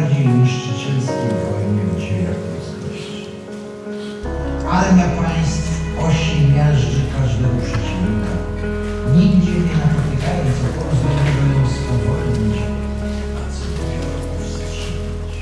najbardziej niszczycielskim pojmem w dziejach ludzkości. Armia państw osi miażdży każdego przeciwnika, nigdzie nie napotykając oporu, zdążyła ją spowolnić, a co dopiero powstrzymać.